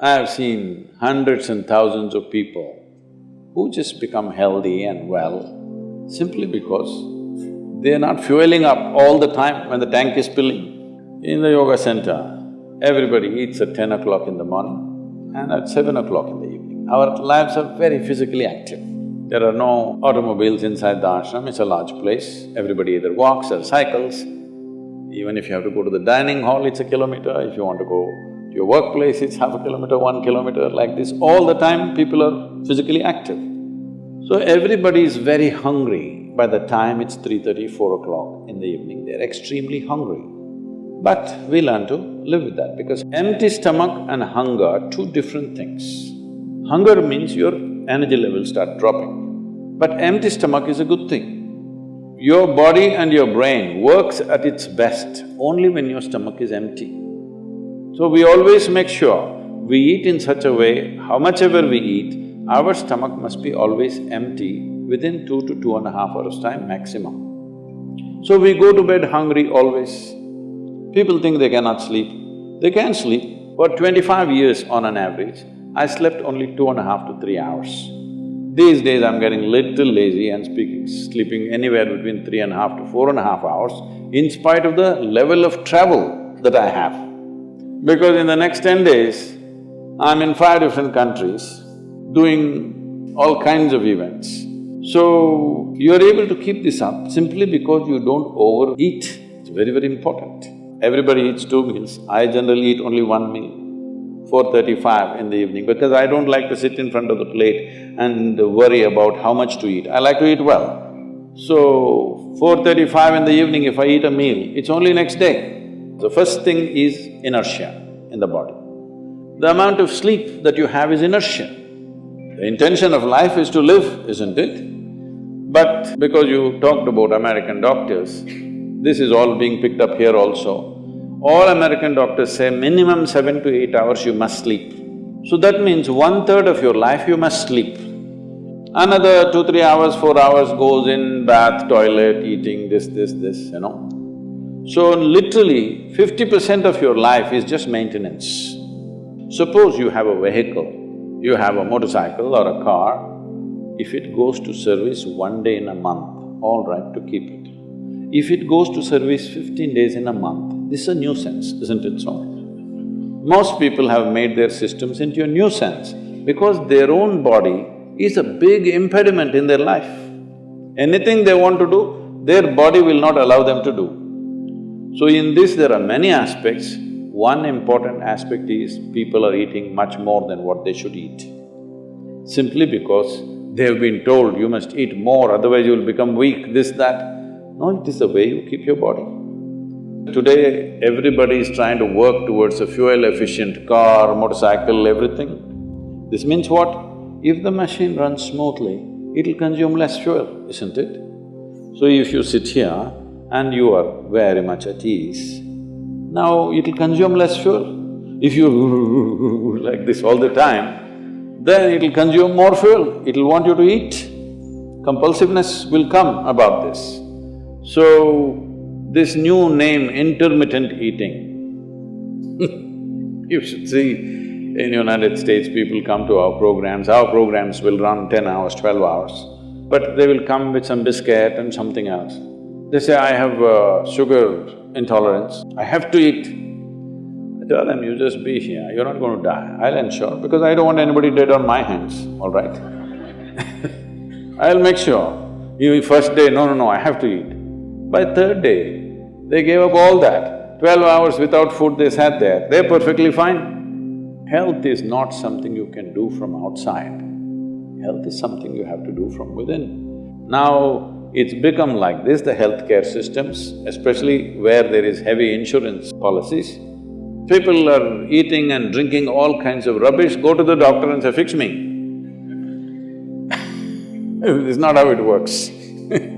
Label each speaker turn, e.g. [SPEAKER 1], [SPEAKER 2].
[SPEAKER 1] I have seen hundreds and thousands of people who just become healthy and well simply because they're not fueling up all the time when the tank is filling. In the yoga center, everybody eats at ten o'clock in the morning and at seven o'clock in the evening. Our lives are very physically active. There are no automobiles inside the ashram, it's a large place. Everybody either walks or cycles. Even if you have to go to the dining hall, it's a kilometer. If you want to go your workplace, it's half a kilometer, one kilometer, like this. All the time, people are physically active. So everybody is very hungry by the time it's 3.30, 4 o'clock in the evening, they're extremely hungry. But we learn to live with that because empty stomach and hunger are two different things. Hunger means your energy levels start dropping, but empty stomach is a good thing. Your body and your brain works at its best only when your stomach is empty. So we always make sure we eat in such a way, how much ever we eat, our stomach must be always empty within two to two and a half hours time maximum. So we go to bed hungry always. People think they cannot sleep. They can sleep. For twenty-five years on an average, I slept only two and a half to three hours. These days I'm getting little lazy and speaking… sleeping anywhere between three and a half to four and a half hours in spite of the level of travel that I have. Because in the next ten days, I'm in five different countries doing all kinds of events. So, you're able to keep this up simply because you don't overeat, it's very, very important. Everybody eats two meals, I generally eat only one meal, 4.35 in the evening because I don't like to sit in front of the plate and worry about how much to eat, I like to eat well. So, 4.35 in the evening if I eat a meal, it's only next day. The first thing is inertia in the body. The amount of sleep that you have is inertia. The intention of life is to live, isn't it? But because you talked about American doctors, this is all being picked up here also. All American doctors say minimum seven to eight hours you must sleep. So that means one-third of your life you must sleep. Another two, three hours, four hours goes in bath, toilet, eating, this, this, this, you know. So literally, fifty percent of your life is just maintenance. Suppose you have a vehicle, you have a motorcycle or a car, if it goes to service one day in a month, all right to keep it. If it goes to service fifteen days in a month, this is a nuisance, isn't it so? Most people have made their systems into a nuisance because their own body is a big impediment in their life. Anything they want to do, their body will not allow them to do. So in this there are many aspects. One important aspect is people are eating much more than what they should eat. Simply because They've been told, you must eat more, otherwise you will become weak, this, that. No, it is the way you keep your body. Today, everybody is trying to work towards a fuel-efficient car, motorcycle, everything. This means what? If the machine runs smoothly, it'll consume less fuel, isn't it? So if you sit here and you are very much at ease, now it'll consume less fuel. If you like this all the time, then it'll consume more fuel, it'll want you to eat. Compulsiveness will come about this. So, this new name, intermittent eating you should see, in United States, people come to our programs, our programs will run ten hours, twelve hours, but they will come with some biscuit and something else. They say, I have uh, sugar intolerance, I have to eat I tell them, you just be here, you're not going to die, I'll ensure, because I don't want anybody dead on my hands, all right? I'll make sure. You first day, no, no, no, I have to eat. By third day, they gave up all that. Twelve hours without food they sat there, they're perfectly fine. Health is not something you can do from outside. Health is something you have to do from within. Now, it's become like this, the healthcare systems, especially where there is heavy insurance policies, People are eating and drinking all kinds of rubbish, go to the doctor and say, fix me. It's not how it works